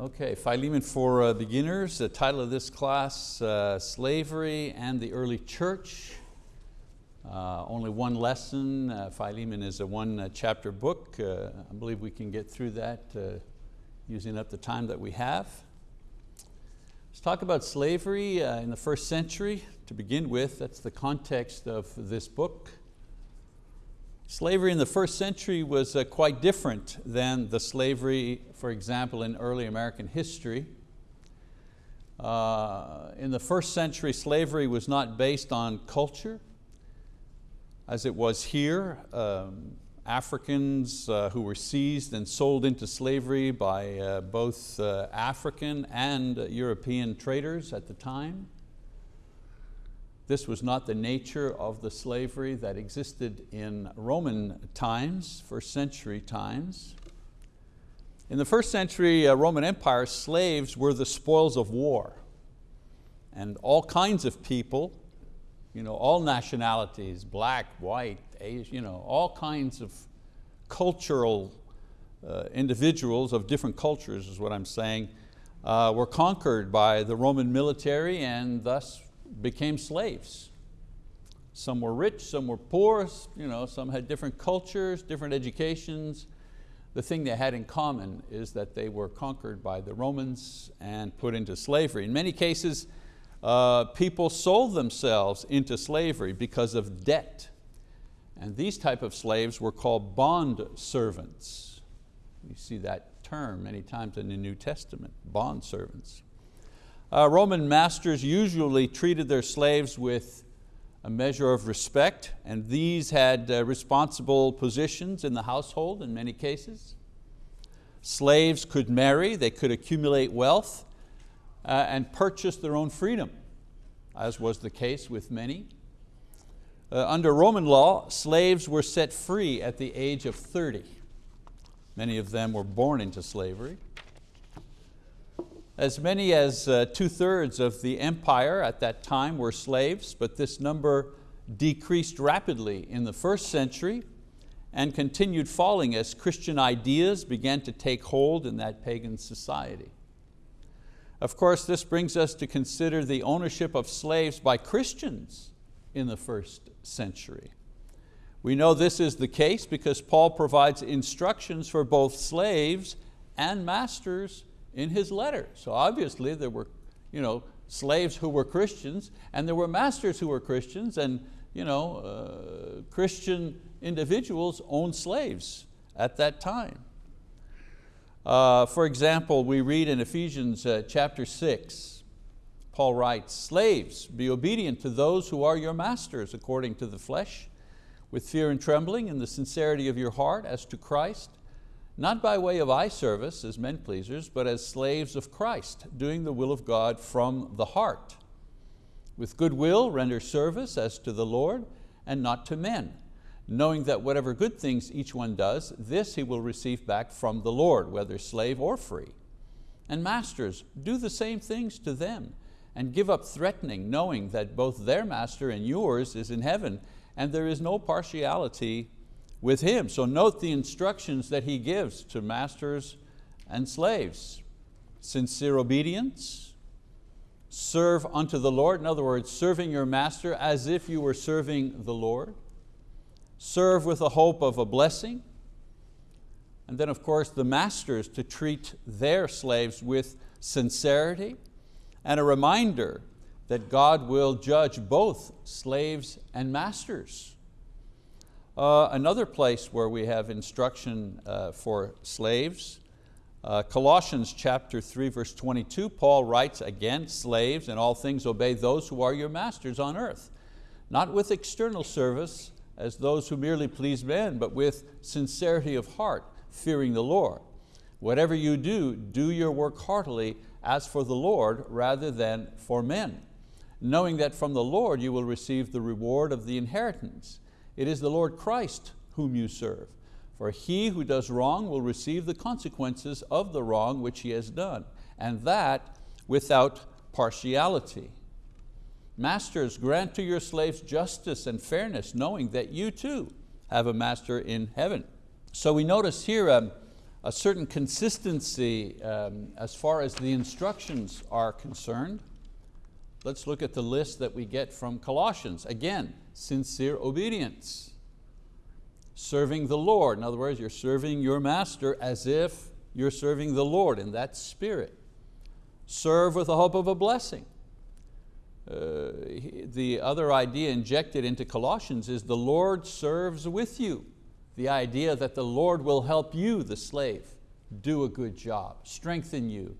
Okay, Philemon for uh, Beginners, the title of this class, uh, Slavery and the Early Church. Uh, only one lesson, uh, Philemon is a one uh, chapter book. Uh, I believe we can get through that using up the time that we have. Let's talk about slavery in the first century to begin with. That's the context of this book. Slavery in the first century was uh, quite different than the slavery, for example, in early American history. Uh, in the first century, slavery was not based on culture, as it was here. Um, Africans uh, who were seized and sold into slavery by uh, both uh, African and European traders at the time. This was not the nature of the slavery that existed in Roman times, first century times. In the first century uh, Roman Empire, slaves were the spoils of war. And all kinds of people, you know, all nationalities, black, white, Asian, you know, all kinds of cultural uh, individuals of different cultures is what I'm saying, uh, were conquered by the Roman military and thus became slaves. Some were rich, some were poor, you know, some had different cultures, different educations. The thing they had in common is that they were conquered by the Romans and put into slavery. In many cases, uh, people sold themselves into slavery because of debt. And these type of slaves were called bond servants. You see that term many times in the New Testament, bond servants. Uh, Roman masters usually treated their slaves with a measure of respect, and these had uh, responsible positions in the household in many cases. Slaves could marry, they could accumulate wealth, uh, and purchase their own freedom, as was the case with many. Uh, under Roman law, slaves were set free at the age of 30. Many of them were born into slavery. As many as uh, two-thirds of the empire at that time were slaves, but this number decreased rapidly in the first century and continued falling as Christian ideas began to take hold in that pagan society. Of course, this brings us to consider the ownership of slaves by Christians in the first century. We know this is the case because Paul provides instructions for both slaves and masters in his letter. So obviously there were you know, slaves who were Christians and there were masters who were Christians and you know, uh, Christian individuals owned slaves at that time. Uh, for example, we read in Ephesians uh, chapter six, Paul writes, slaves, be obedient to those who are your masters according to the flesh, with fear and trembling in the sincerity of your heart as to Christ, not by way of eye service as men pleasers, but as slaves of Christ, doing the will of God from the heart. With good will render service as to the Lord and not to men, knowing that whatever good things each one does, this he will receive back from the Lord, whether slave or free. And masters, do the same things to them, and give up threatening, knowing that both their master and yours is in heaven, and there is no partiality with him. So note the instructions that he gives to masters and slaves. Sincere obedience, serve unto the Lord, in other words, serving your master as if you were serving the Lord. Serve with the hope of a blessing. And then of course the masters to treat their slaves with sincerity and a reminder that God will judge both slaves and masters. Uh, another place where we have instruction uh, for slaves, uh, Colossians chapter 3 verse 22, Paul writes again, slaves in all things obey those who are your masters on earth, not with external service as those who merely please men, but with sincerity of heart, fearing the Lord. Whatever you do, do your work heartily as for the Lord rather than for men, knowing that from the Lord you will receive the reward of the inheritance. It is the Lord Christ whom you serve. For he who does wrong will receive the consequences of the wrong which he has done, and that without partiality. Masters, grant to your slaves justice and fairness, knowing that you too have a master in heaven. So we notice here um, a certain consistency um, as far as the instructions are concerned. Let's look at the list that we get from Colossians. Again, sincere obedience. Serving the Lord. In other words, you're serving your master as if you're serving the Lord in that spirit. Serve with the hope of a blessing. Uh, the other idea injected into Colossians is the Lord serves with you. The idea that the Lord will help you, the slave, do a good job, strengthen you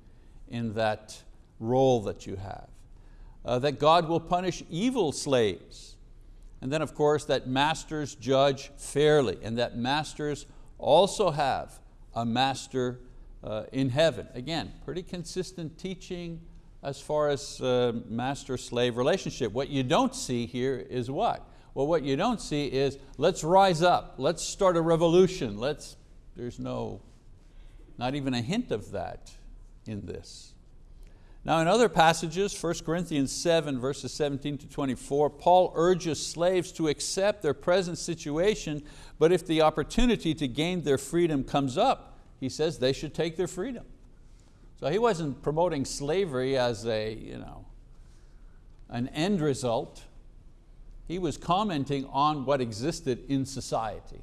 in that role that you have uh, that God will punish evil slaves. And then of course that masters judge fairly and that masters also have a master uh, in heaven. Again, pretty consistent teaching as far as uh, master-slave relationship. What you don't see here is what? Well, what you don't see is let's rise up, let's start a revolution, let's, there's no, not even a hint of that in this. Now in other passages, 1 Corinthians 7 verses 17 to 24, Paul urges slaves to accept their present situation, but if the opportunity to gain their freedom comes up, he says they should take their freedom. So he wasn't promoting slavery as a, you know, an end result. He was commenting on what existed in society.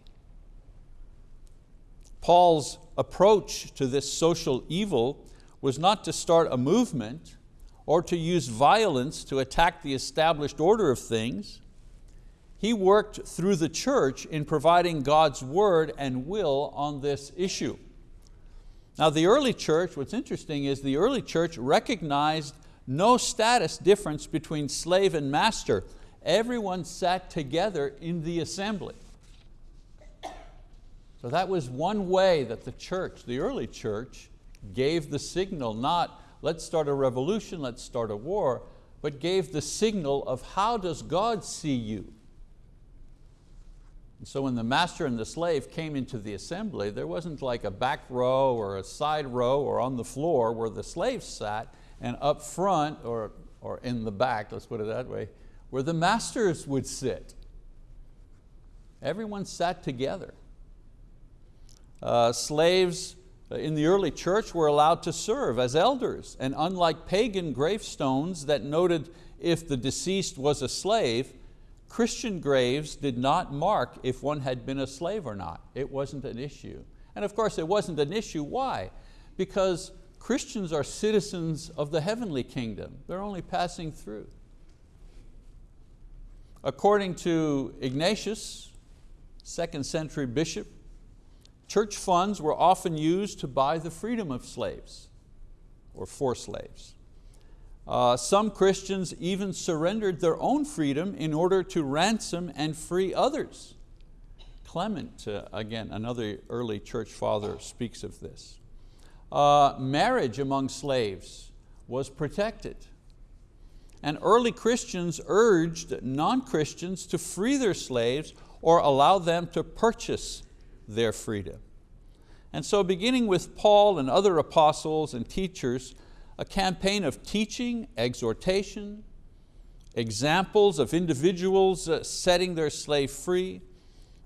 Paul's approach to this social evil was not to start a movement or to use violence to attack the established order of things. He worked through the church in providing God's word and will on this issue. Now the early church, what's interesting is the early church recognized no status difference between slave and master. Everyone sat together in the assembly. So that was one way that the church, the early church, gave the signal, not let's start a revolution, let's start a war, but gave the signal of how does God see you? And so when the master and the slave came into the assembly, there wasn't like a back row or a side row or on the floor where the slaves sat, and up front or, or in the back, let's put it that way, where the masters would sit. Everyone sat together. Uh, slaves in the early church were allowed to serve as elders, and unlike pagan gravestones that noted if the deceased was a slave, Christian graves did not mark if one had been a slave or not. It wasn't an issue. And of course it wasn't an issue, why? Because Christians are citizens of the heavenly kingdom. They're only passing through. According to Ignatius, second century bishop, Church funds were often used to buy the freedom of slaves or for slaves. Uh, some Christians even surrendered their own freedom in order to ransom and free others. Clement, uh, again, another early church father speaks of this. Uh, marriage among slaves was protected. And early Christians urged non-Christians to free their slaves or allow them to purchase their freedom. And so beginning with Paul and other apostles and teachers, a campaign of teaching, exhortation, examples of individuals uh, setting their slave free,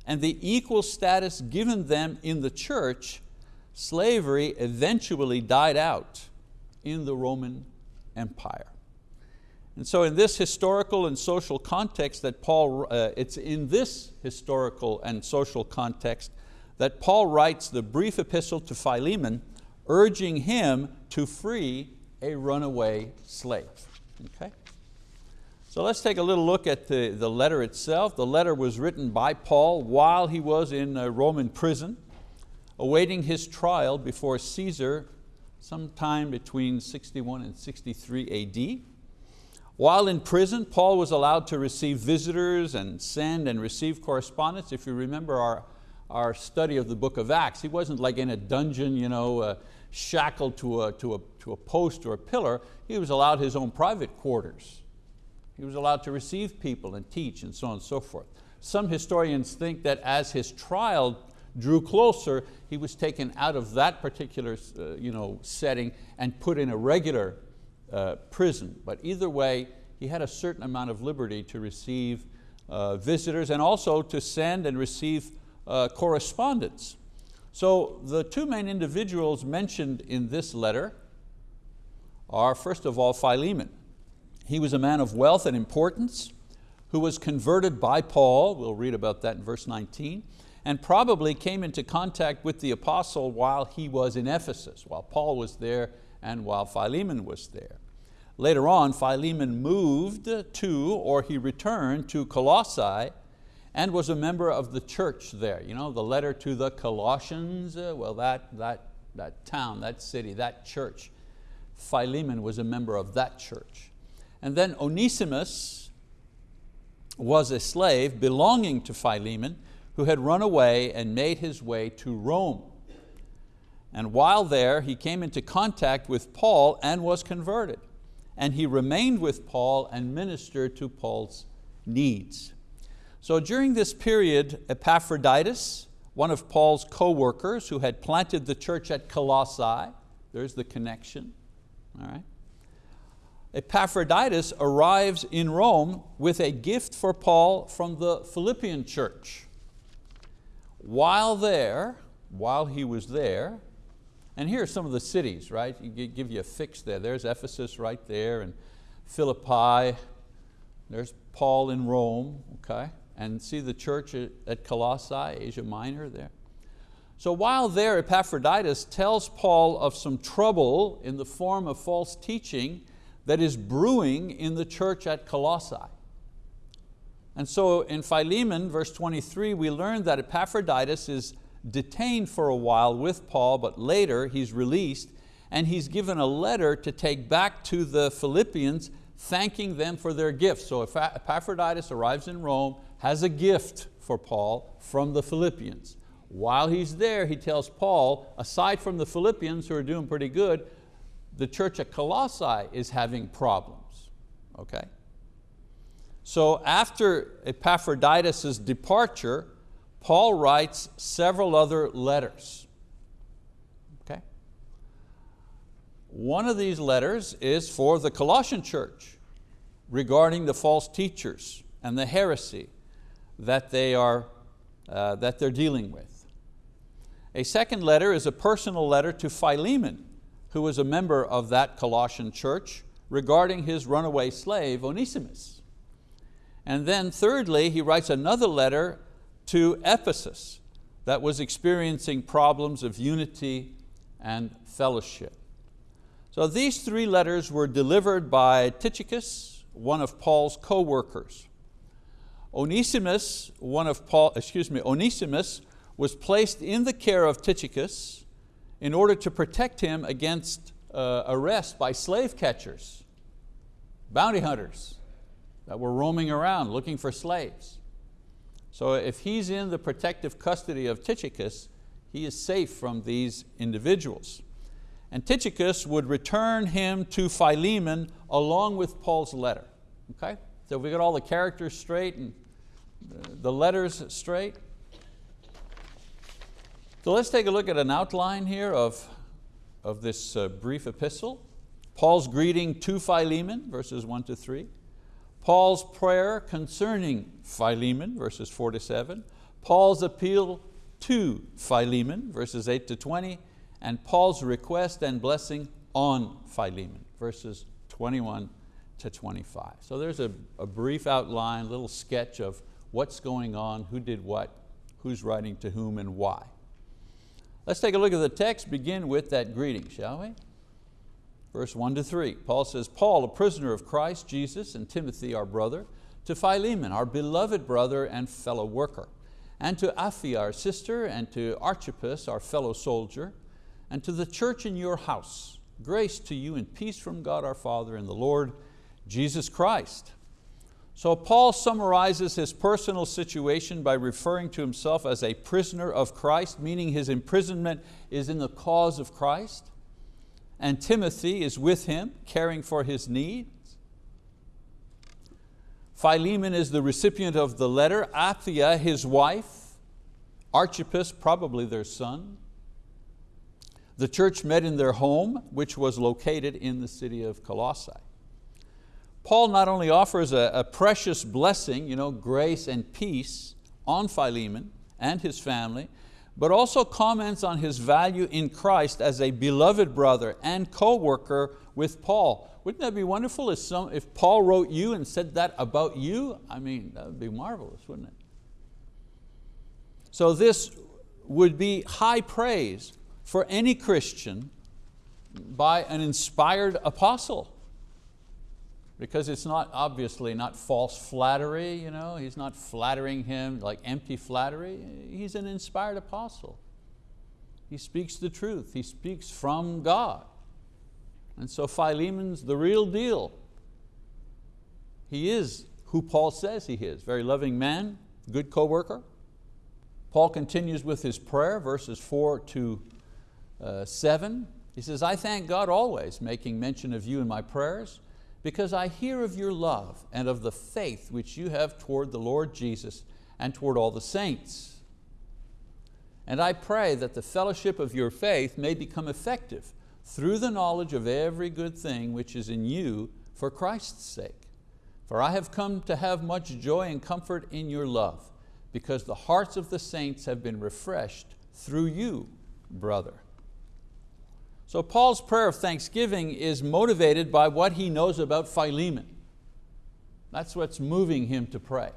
and the equal status given them in the church, slavery eventually died out in the Roman Empire. And so in this historical and social context that Paul, uh, it's in this historical and social context that Paul writes the brief epistle to Philemon urging him to free a runaway slave. Okay? So let's take a little look at the, the letter itself. The letter was written by Paul while he was in a Roman prison, awaiting his trial before Caesar sometime between 61 and 63 AD. While in prison, Paul was allowed to receive visitors and send and receive correspondence. If you remember our our study of the book of Acts. He wasn't like in a dungeon, you know, uh, shackled to a, to, a, to a post or a pillar. He was allowed his own private quarters. He was allowed to receive people and teach and so on and so forth. Some historians think that as his trial drew closer, he was taken out of that particular uh, you know, setting and put in a regular uh, prison. But either way, he had a certain amount of liberty to receive uh, visitors and also to send and receive uh, correspondence. So the two main individuals mentioned in this letter are first of all Philemon. He was a man of wealth and importance who was converted by Paul, we'll read about that in verse 19, and probably came into contact with the apostle while he was in Ephesus, while Paul was there and while Philemon was there. Later on, Philemon moved to, or he returned to Colossae and was a member of the church there. You know, the letter to the Colossians, uh, well that, that, that town, that city, that church. Philemon was a member of that church. And then Onesimus was a slave belonging to Philemon who had run away and made his way to Rome. And while there, he came into contact with Paul and was converted. And he remained with Paul and ministered to Paul's needs. So during this period, Epaphroditus, one of Paul's co-workers who had planted the church at Colossae, there's the connection, all right? Epaphroditus arrives in Rome with a gift for Paul from the Philippian church. While there, while he was there, and here are some of the cities, right? You give you a fix there. There's Ephesus right there, and Philippi. There's Paul in Rome, okay? And see the church at Colossae, Asia Minor there. So while there, Epaphroditus tells Paul of some trouble in the form of false teaching that is brewing in the church at Colossae. And so in Philemon, verse 23, we learn that Epaphroditus is detained for a while with Paul, but later he's released and he's given a letter to take back to the Philippians thanking them for their gifts. So Epaphroditus arrives in Rome, has a gift for Paul from the Philippians. While he's there, he tells Paul, aside from the Philippians who are doing pretty good, the church at Colossae is having problems, okay? So after Epaphroditus' departure, Paul writes several other letters. Okay? One of these letters is for the Colossian church regarding the false teachers and the heresy that, they are, uh, that they're dealing with. A second letter is a personal letter to Philemon, who was a member of that Colossian church, regarding his runaway slave, Onesimus. And then thirdly, he writes another letter to Ephesus that was experiencing problems of unity and fellowship. So these three letters were delivered by Tychicus, one of Paul's co-workers. Onesimus, one of Paul, excuse me, Onesimus was placed in the care of Tychicus in order to protect him against uh, arrest by slave catchers, bounty hunters that were roaming around looking for slaves. So if he's in the protective custody of Tychicus, he is safe from these individuals. And Tychicus would return him to Philemon along with Paul's letter. Okay? So we got all the characters straight and the letters straight. So let's take a look at an outline here of, of this uh, brief epistle. Paul's greeting to Philemon, verses one to three. Paul's prayer concerning Philemon, verses four to seven. Paul's appeal to Philemon, verses eight to 20. And Paul's request and blessing on Philemon, verses 21 to 25. So there's a, a brief outline, little sketch of what's going on, who did what, who's writing to whom and why. Let's take a look at the text, begin with that greeting, shall we? Verse one to three, Paul says, Paul, a prisoner of Christ Jesus, and Timothy, our brother, to Philemon, our beloved brother and fellow worker, and to Apphia, our sister, and to Archippus, our fellow soldier, and to the church in your house, grace to you and peace from God our Father and the Lord Jesus Christ. So Paul summarizes his personal situation by referring to himself as a prisoner of Christ, meaning his imprisonment is in the cause of Christ. And Timothy is with him, caring for his needs. Philemon is the recipient of the letter, Apphia, his wife, Archippus, probably their son. The church met in their home, which was located in the city of Colossae. Paul not only offers a, a precious blessing, you know, grace and peace on Philemon and his family, but also comments on his value in Christ as a beloved brother and co-worker with Paul. Wouldn't that be wonderful if, some, if Paul wrote you and said that about you? I mean, that would be marvelous, wouldn't it? So this would be high praise for any Christian by an inspired apostle because it's not obviously not false flattery, you know? he's not flattering him like empty flattery. He's an inspired apostle. He speaks the truth, he speaks from God. And so Philemon's the real deal. He is who Paul says he is, very loving man, good co-worker. Paul continues with his prayer, verses four to uh, seven. He says, I thank God always, making mention of you in my prayers, because I hear of your love and of the faith which you have toward the Lord Jesus and toward all the saints. And I pray that the fellowship of your faith may become effective through the knowledge of every good thing which is in you for Christ's sake. For I have come to have much joy and comfort in your love, because the hearts of the saints have been refreshed through you, brother. So Paul's prayer of thanksgiving is motivated by what he knows about Philemon. That's what's moving him to pray.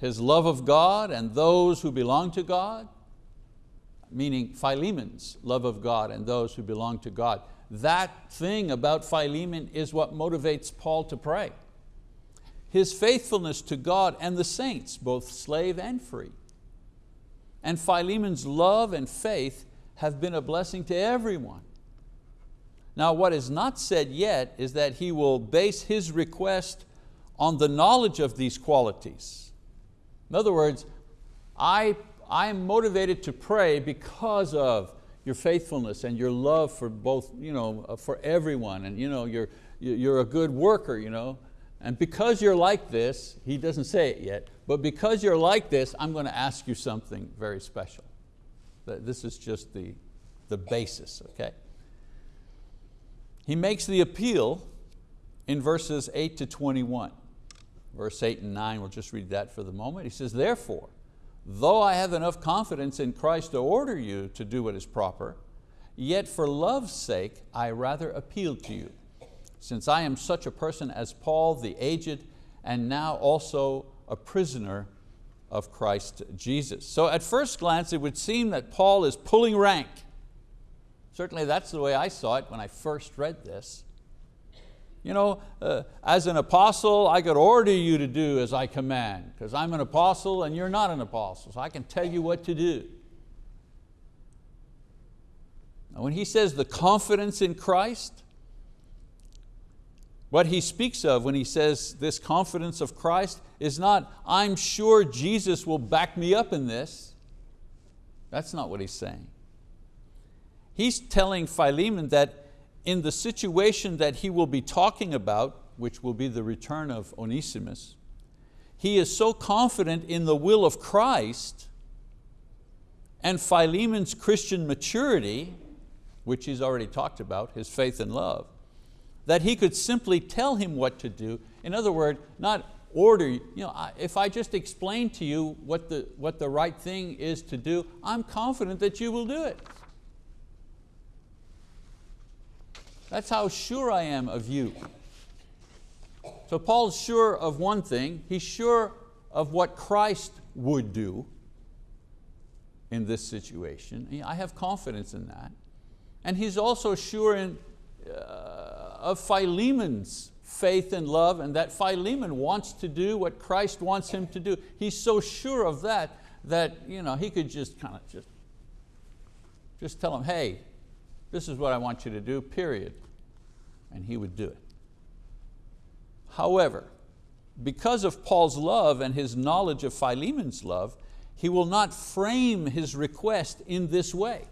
His love of God and those who belong to God, meaning Philemon's love of God and those who belong to God. That thing about Philemon is what motivates Paul to pray. His faithfulness to God and the saints, both slave and free. And Philemon's love and faith have been a blessing to everyone. Now what is not said yet is that he will base his request on the knowledge of these qualities. In other words, I, I am motivated to pray because of your faithfulness and your love for both, you know, uh, for everyone, and you know, you're, you're a good worker, you know, and because you're like this, he doesn't say it yet, but because you're like this, I'm going to ask you something very special. This is just the, the basis, okay? He makes the appeal in verses 8 to 21. Verse 8 and 9, we'll just read that for the moment. He says, therefore, though I have enough confidence in Christ to order you to do what is proper, yet for love's sake I rather appeal to you, since I am such a person as Paul the aged, and now also a prisoner of Christ Jesus. So at first glance it would seem that Paul is pulling rank. Certainly that's the way I saw it when I first read this. You know, uh, as an apostle, I could order you to do as I command, because I'm an apostle and you're not an apostle, so I can tell you what to do. Now when he says the confidence in Christ, what he speaks of when he says this confidence of Christ is not, I'm sure Jesus will back me up in this. That's not what he's saying. He's telling Philemon that in the situation that he will be talking about, which will be the return of Onesimus, he is so confident in the will of Christ and Philemon's Christian maturity, which he's already talked about, his faith and love, that he could simply tell him what to do. In other words, not order, you know, if I just explain to you what the, what the right thing is to do, I'm confident that you will do it. That's how sure I am of you. So Paul's sure of one thing, he's sure of what Christ would do in this situation. I have confidence in that. And he's also sure in, uh, Uh, of Philemon's faith and love and that Philemon wants to do what Christ wants him to do. He's so sure of that that you know, he could just kind of just, just tell him, hey, this is what I want you to do, period. And he would do it. However, because of Paul's love and his knowledge of Philemon's love, he will not frame his request in this way,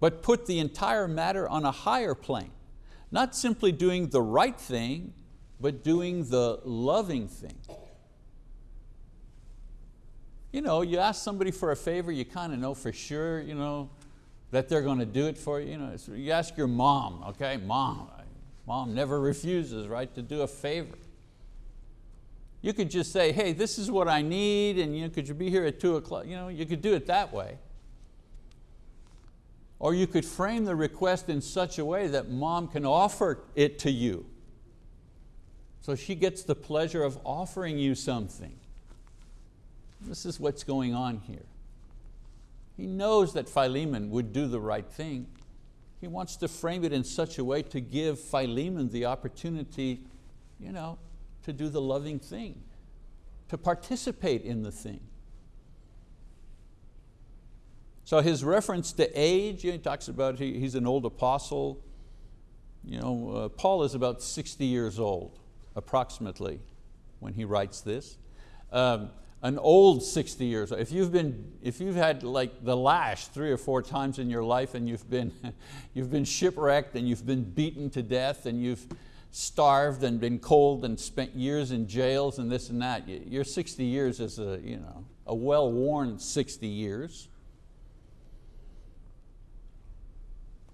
but put the entire matter on a higher plane. Not simply doing the right thing, but doing the loving thing. You know, you ask somebody for a favor, you kind of know for sure you know, that they're going to do it for you. You, know, you ask your mom, okay, mom, mom never refuses, right, to do a favor. You could just say, hey, this is what I need, and you know, could you be here at two o'clock? You, know, you could do it that way. Or you could frame the request in such a way that mom can offer it to you. So she gets the pleasure of offering you something. This is what's going on here. He knows that Philemon would do the right thing. He wants to frame it in such a way to give Philemon the opportunity you know, to do the loving thing, to participate in the thing. So his reference to age, he talks about he, he's an old apostle. You know, uh, Paul is about 60 years old, approximately, when he writes this. Um, an old 60 years. If you've, been, if you've had like the lash three or four times in your life and you've been, you've been shipwrecked and you've been beaten to death and you've starved and been cold and spent years in jails and this and that, your 60 years is a, you know, a well-worn 60 years.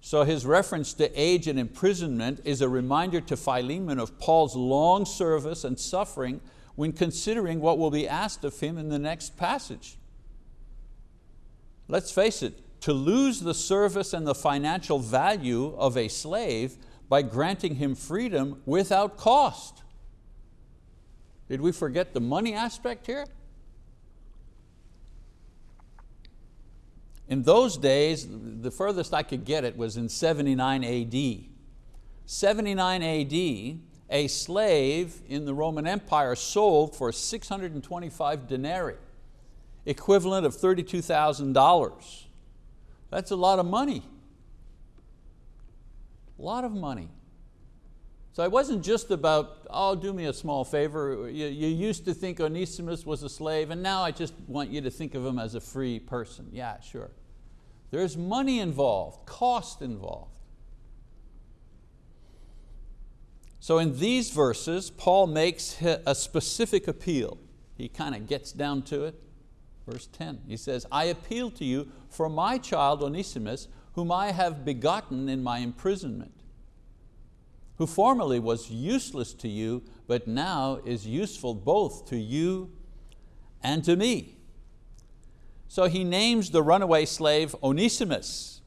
So his reference to age and imprisonment is a reminder to Philemon of Paul's long service and suffering when considering what will be asked of him in the next passage. Let's face it, to lose the service and the financial value of a slave by granting him freedom without cost. Did we forget the money aspect here? In those days, the furthest I could get it was in 79 AD. 79 AD, a slave in the Roman Empire sold for 625 denarii, equivalent of $32,000. That's a lot of money. A lot of money. So it wasn't just about, oh, do me a small favor. You, you, used to think Onesimus was a slave and now I just want you to think of him as a free person. Yeah, sure. There's money involved, cost involved. So in these verses, Paul makes a specific appeal. He kind of gets down to it. Verse 10, he says, I appeal to you for my child Onesimus, whom I have begotten in my imprisonment, who formerly was useless to you, but now is useful both to you and to me. So he names the runaway slave Onesimus.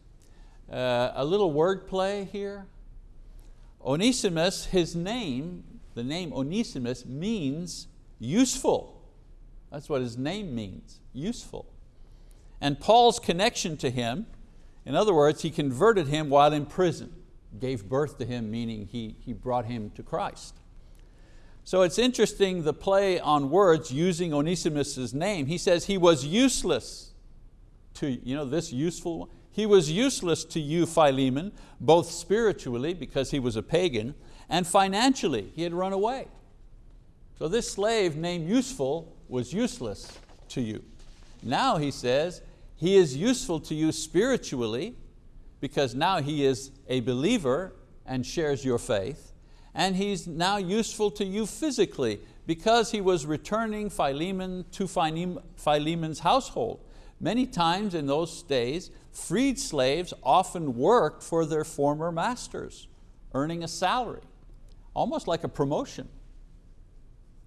Uh, a little wordplay here. Onesimus, his name, the name Onesimus means useful. That's what his name means, useful. And Paul's connection to him in other words, he converted him while in prison, gave birth to him, meaning he, he brought him to Christ. So it's interesting the play on words using Onesimus' name. He says he was useless to, you know, this useful one. He was useless to you, Philemon, both spiritually, because he was a pagan, and financially, he had run away. So this slave named useful was useless to you. Now he says, he is useful to you spiritually because now he is a believer and shares your faith. And he's now useful to you physically because he was returning Philemon to Philemon's household. Many times in those days, freed slaves often worked for their former masters, earning a salary, almost like a promotion.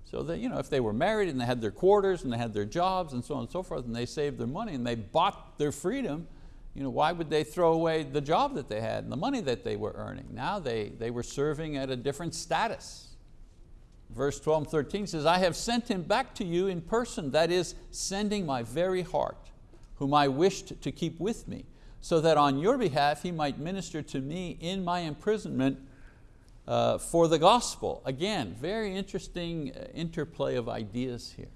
So that, you know, if they were married and they had their quarters and they had their jobs and so on and so forth and they saved their money and they bought their freedom, you know, why would they throw away the job that they had and the money that they were earning? Now they, they were serving at a different status. Verse 12 and 13 says, I have sent him back to you in person, that is, sending my very heart, whom I wished to keep with me, so that on your behalf he might minister to me in my imprisonment uh, for the gospel. Again, very interesting uh, interplay of ideas here.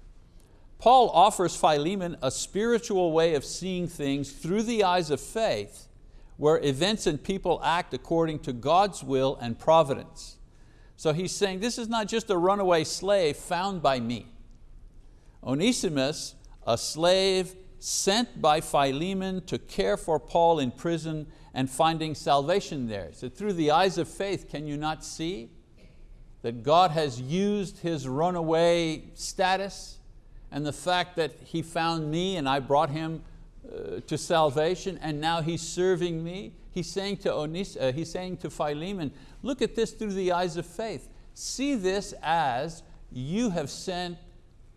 Paul offers Philemon a spiritual way of seeing things through the eyes of faith where events and people act according to God's will and providence. So he's saying this is not just a runaway slave found by me. Onesimus, a slave sent by Philemon to care for Paul in prison and finding salvation there. So through the eyes of faith, can you not see that God has used his runaway status and the fact that he found me and I brought him uh, to salvation and now he's serving me? He's saying, to Onis, uh, he's saying to Philemon, look at this through the eyes of faith. See this as you have sent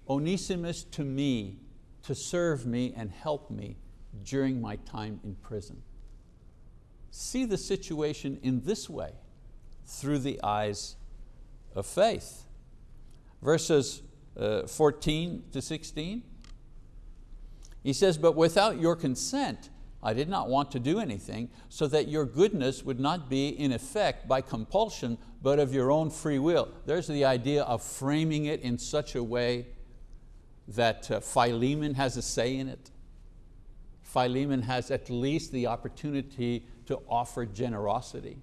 Onesimus to me to serve me and help me during my time in prison. See the situation in this way, through the eyes of faith. Verses uh, 14 to 16, he says, but without your consent, I did not want to do anything so that your goodness would not be in effect by compulsion, but of your own free will. There's the idea of framing it in such a way that uh, Philemon has a say in it. Philemon has at least the opportunity to offer generosity.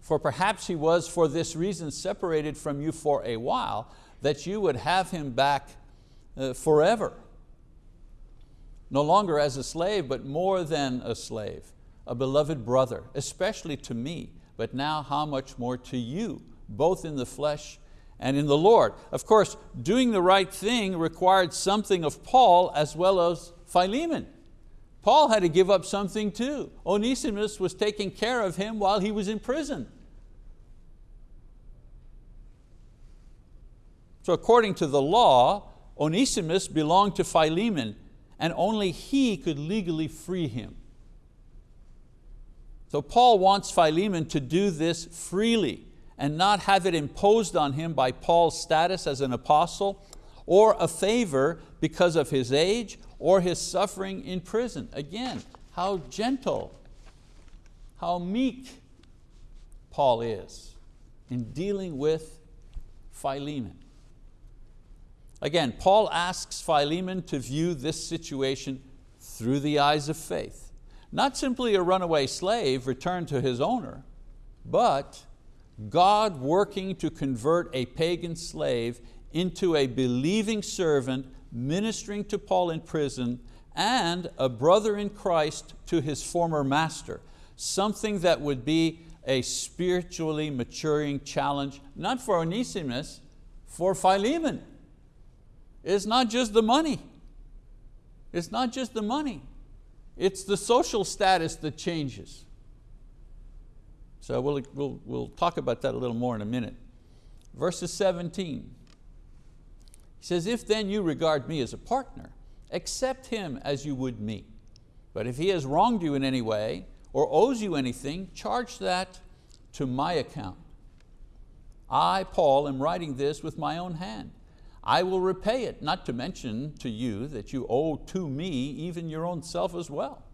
For perhaps he was for this reason separated from you for a while, that you would have him back uh, forever no longer as a slave, but more than a slave, a beloved brother, especially to me, but now how much more to you, both in the flesh and in the Lord. Of course, doing the right thing required something of Paul as well as Philemon. Paul had to give up something too. Onesimus was taking care of him while he was in prison. So according to the law, Onesimus belonged to Philemon and only he could legally free him. So Paul wants Philemon to do this freely and not have it imposed on him by Paul's status as an apostle or a favor because of his age or his suffering in prison. Again, how gentle, how meek Paul is in dealing with Philemon. Again, Paul asks Philemon to view this situation through the eyes of faith. Not simply a runaway slave returned to his owner, but God working to convert a pagan slave into a believing servant ministering to Paul in prison and a brother in Christ to his former master, something that would be a spiritually maturing challenge, not for Onesimus, for Philemon. It's not just the money. It's not just the money. It's the social status that changes. So we'll, we'll, we'll talk about that a little more in a minute. Verses 17. He says, if then you regard me as a partner, accept him as you would me. But if he has wronged you in any way or owes you anything, charge that to my account. I, Paul, am writing this with my own hand. I will repay it, not to mention to you that you owe to me even your own self as well.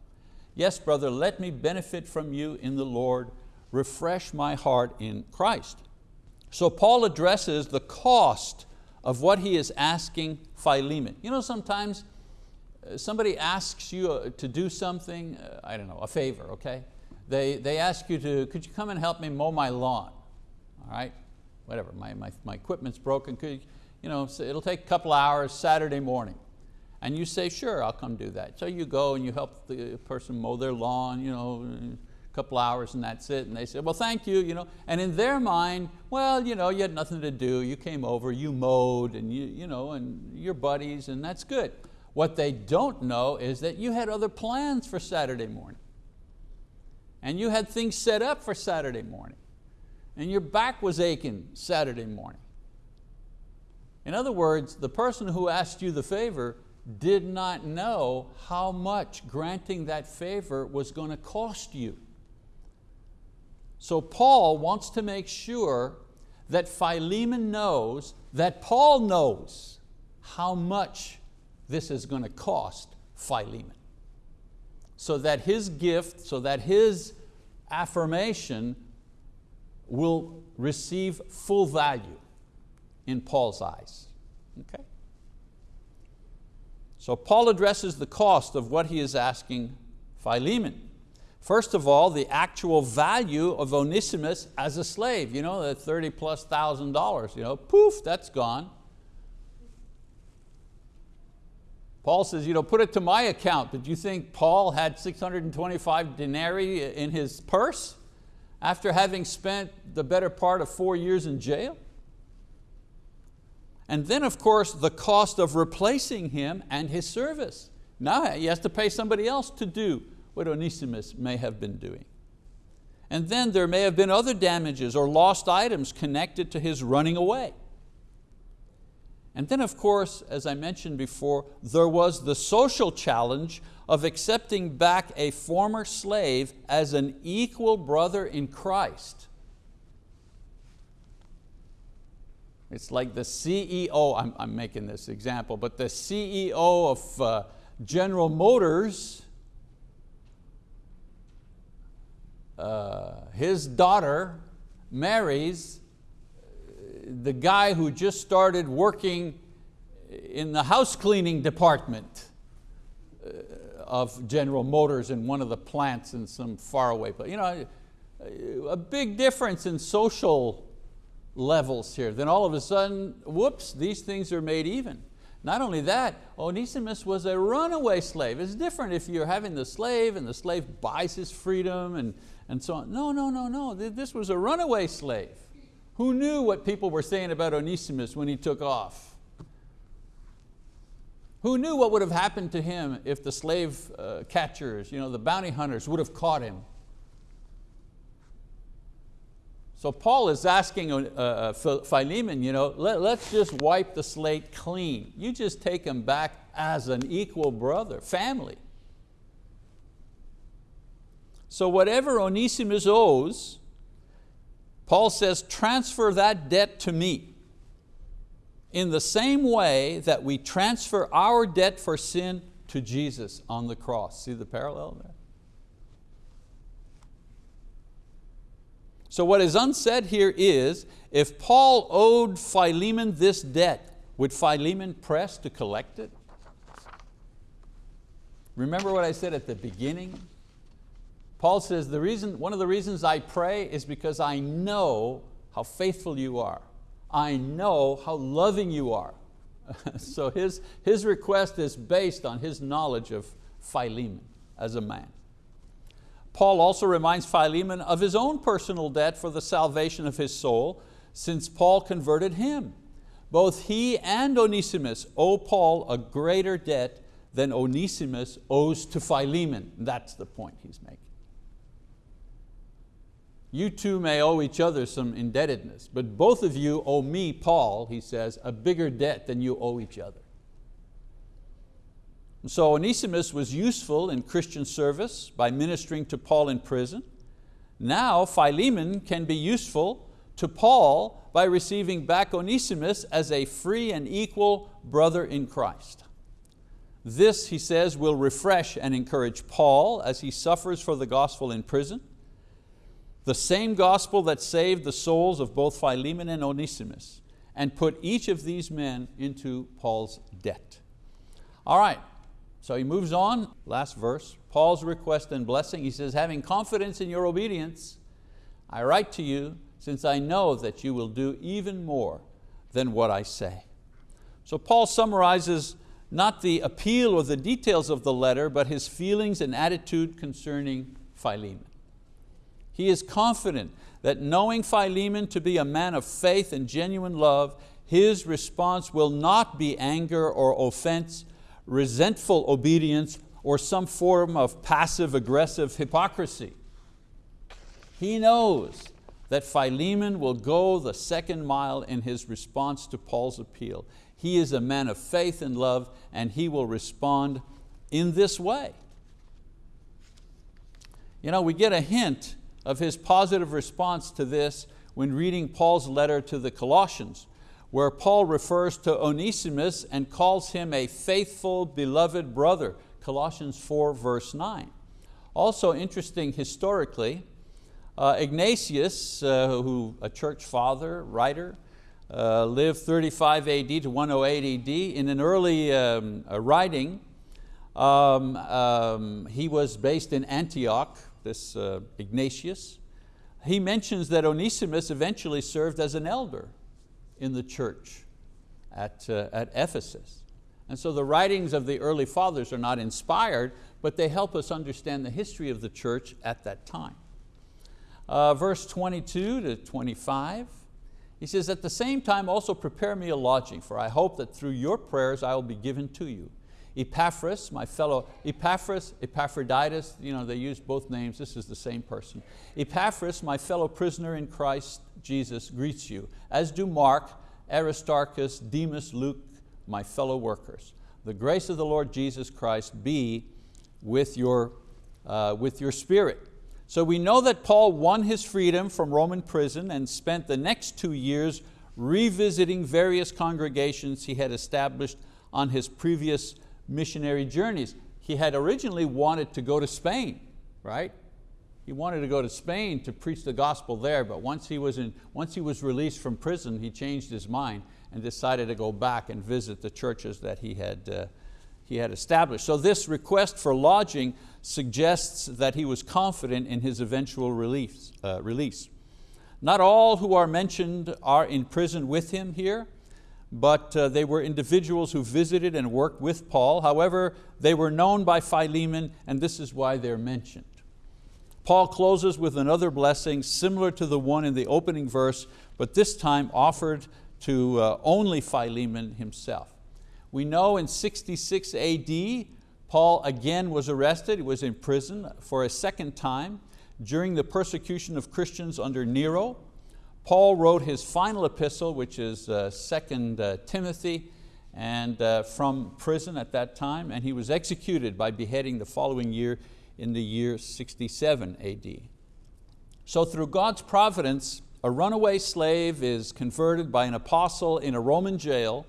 Yes, brother, let me benefit from you in the Lord, refresh my heart in Christ. So Paul addresses the cost of what he is asking Philemon. You know, sometimes uh, somebody asks you uh, to do something, uh, I don't know, a favor, okay? They, they ask you to, could you come and help me mow my lawn? All right, whatever, my, my, my equipment's broken, could, you know, it'll take a couple hours Saturday morning. And you say, sure, I'll come do that. So you go and you help the person mow their lawn, you know, a couple hours and that's it. And they say, well, thank you. you know. And in their mind, well, you, know, you had nothing to do. You came over, you mowed, and, you, you know, and you're buddies, and that's good. What they don't know is that you had other plans for Saturday morning. And you had things set up for Saturday morning. And your back was aching Saturday morning. In other words, the person who asked you the favor did not know how much granting that favor was going to cost you. So Paul wants to make sure that Philemon knows that Paul knows how much this is going to cost Philemon. So that his gift, so that his affirmation will receive full value in Paul's eyes. Okay? So Paul addresses the cost of what he is asking Philemon. First of all, the actual value of Onesimus as a slave, you know, the 30 plus thousand dollars, you know, poof, that's gone. Paul says, you know, put it to my account. Did you think Paul had 625 denarii in his purse after having spent the better part of four years in jail? And then of course the cost of replacing him and his service. Now he has to pay somebody else to do what Onesimus may have been doing. And then there may have been other damages or lost items connected to his running away. And then of course, as I mentioned before, there was the social challenge of accepting back a former slave as an equal brother in Christ. It's like the CEO, I'm, I'm making this example, but the CEO of uh, General Motors, uh, his daughter marries the guy who just started working in the house cleaning department uh, of General Motors in one of the plants in some faraway place. You know, a big difference in social levels here. Then all of a sudden, whoops, these things are made even. Not only that, Onesimus was a runaway slave. It's different if you're having the slave and the slave buys his freedom and, and so on. No, no, no, no, this was a runaway slave. Who knew what people were saying about Onesimus when he took off? Who knew what would have happened to him if the slave uh, catchers, you know, the bounty hunters would have caught him? So Paul is asking uh, uh, Philemon, you know, let, let's just wipe the slate clean. You just take him back as an equal brother, family. So whatever Onesimus owes, Paul says, transfer that debt to me in the same way that we transfer our debt for sin to Jesus on the cross. See the parallel there? So what is unsaid here is, if Paul owed Philemon this debt, would Philemon press to collect it? Remember what I said at the beginning? Paul says, the reason, one of the reasons I pray is because I know how faithful you are. I know how loving you are. so his, his request is based on his knowledge of Philemon as a man. Paul also reminds Philemon of his own personal debt for the salvation of his soul, since Paul converted him. Both he and Onesimus owe Paul a greater debt than Onesimus owes to Philemon. That's the point he's making. You two may owe each other some indebtedness, but both of you owe me, Paul, he says, a bigger debt than you owe each other. So Onesimus was useful in Christian service by ministering to Paul in prison. Now Philemon can be useful to Paul by receiving back Onesimus as a free and equal brother in Christ. This, he says, will refresh and encourage Paul as he suffers for the gospel in prison the same gospel that saved the souls of both Philemon and Onesimus and put each of these men into Paul's debt. All right, so he moves on, last verse, Paul's request and blessing. He says, having confidence in your obedience, I write to you since I know that you will do even more than what I say. So Paul summarizes not the appeal or the details of the letter, but his feelings and attitude concerning Philemon. He is confident that knowing Philemon to be a man of faith and genuine love, his response will not be anger or offense, resentful obedience, or some form of passive aggressive hypocrisy. He knows that Philemon will go the second mile in his response to Paul's appeal. He is a man of faith and love and he will respond in this way. You know, we get a hint of his positive response to this when reading Paul's letter to the Colossians, where Paul refers to Onesimus and calls him a faithful, beloved brother, Colossians 4 verse 9. Also interesting historically, uh, Ignatius, uh, who a church father, writer, uh, lived 35 AD to 108 AD. In an early um, writing, um, um, he was based in Antioch, this uh, Ignatius, he mentions that Onesimus eventually served as an elder in the church at, uh, at Ephesus. And so the writings of the early fathers are not inspired, but they help us understand the history of the church at that time. Uh, verse 22 to 25, he says, at the same time also prepare me a lodging, for I hope that through your prayers I will be given to you. Epaphras, my fellow, Epaphras, Epaphroditus, you know, they use both names, this is the same person. Epaphras, my fellow prisoner in Christ Jesus, greets you, as do Mark Aristarchus, Demas, Luke, my fellow workers. The grace of the Lord Jesus Christ be with your, uh, with your spirit. So we know that Paul won his freedom from Roman prison and spent the next two years revisiting various congregations he had established on his previous missionary journeys. He had originally wanted to go to Spain, right? He wanted to go to Spain to preach the gospel there, but once he was, in, once he was released from prison, he changed his mind and decided to go back and visit the churches that he had, uh, he had established. So this request for lodging suggests that he was confident in his eventual release. Uh, release. Not all who are mentioned are in prison with him here, but uh, they were individuals who visited and worked with Paul. However, they were known by Philemon and this is why they're mentioned. Paul closes with another blessing similar to the one in the opening verse, but this time offered to uh, only Philemon himself. We know in 66 AD, Paul again was arrested, he was in prison for a second time during the persecution of Christians under Nero. Paul wrote his final epistle, which is uh, 2 uh, Timothy, and uh, from prison at that time, and he was executed by beheading the following year in the year 67 AD. So through God's providence, a runaway slave is converted by an apostle in a Roman jail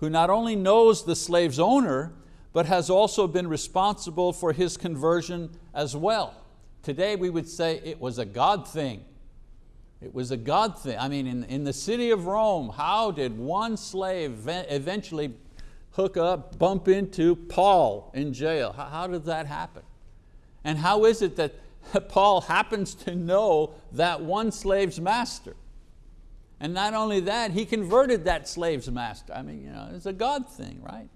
who not only knows the slave's owner, but has also been responsible for his conversion as well. Today we would say it was a God thing. It was a God thing. I mean, in, in the city of Rome, how did one slave eventually hook up, bump into Paul in jail? How, how did that happen? And how is it that Paul happens to know that one slave's master? And not only that, he converted that slave's master. I mean, you know, it's a God thing, right?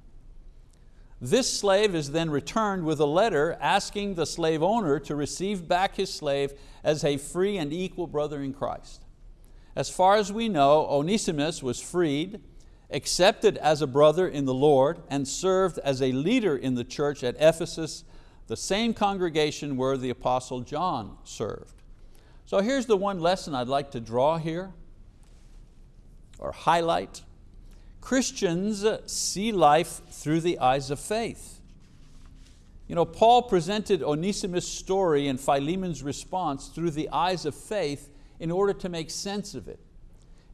This slave is then returned with a letter asking the slave owner to receive back his slave as a free and equal brother in Christ. As far as we know, Onesimus was freed, accepted as a brother in the Lord, and served as a leader in the church at Ephesus, the same congregation where the Apostle John served. So here's the one lesson I'd like to draw here, or highlight. Christians see life through the eyes of faith. You know, Paul presented Onesimus' story and Philemon's response through the eyes of faith in order to make sense of it.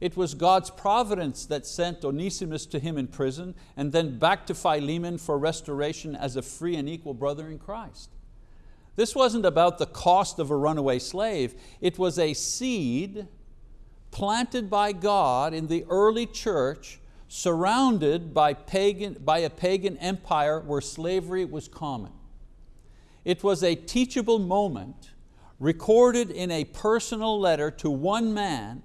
It was God's providence that sent Onesimus to him in prison and then back to Philemon for restoration as a free and equal brother in Christ. This wasn't about the cost of a runaway slave, it was a seed planted by God in the early church surrounded by, pagan, by a pagan empire where slavery was common. It was a teachable moment recorded in a personal letter to one man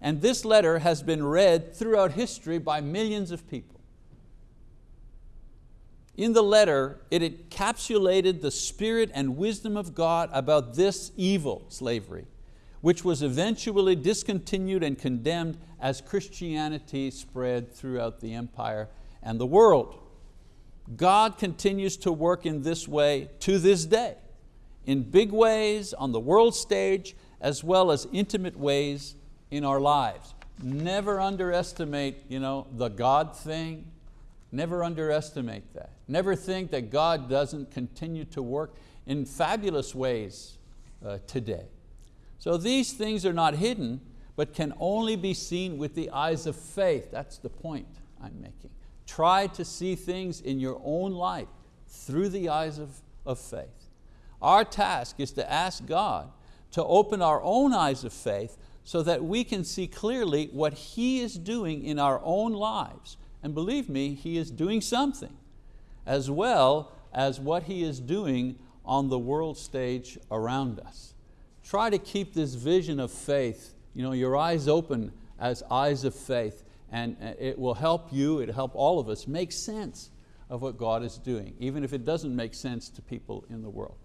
and this letter has been read throughout history by millions of people. In the letter, it encapsulated the spirit and wisdom of God about this evil, slavery, which was eventually discontinued and condemned as Christianity spread throughout the empire and the world. God continues to work in this way to this day, in big ways on the world stage, as well as intimate ways in our lives. Never underestimate you know, the God thing. Never underestimate that. Never think that God doesn't continue to work in fabulous ways uh, today. So these things are not hidden, but can only be seen with the eyes of faith. That's the point I'm making. Try to see things in your own life through the eyes of, of faith. Our task is to ask God to open our own eyes of faith so that we can see clearly what He is doing in our own lives. And believe me, He is doing something, as well as what He is doing on the world stage around us. Try to keep this vision of faith, you know, your eyes open as eyes of faith, and uh, it will help you, it'll help all of us make sense of what God is doing, even if it doesn't make sense to people in the world.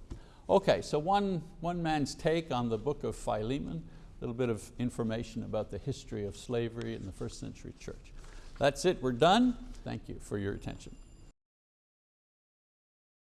Okay, so one, one man's take on the book of Philemon a little bit of information about the history of slavery in the first century church. That's it, we're done. Thank you for your attention.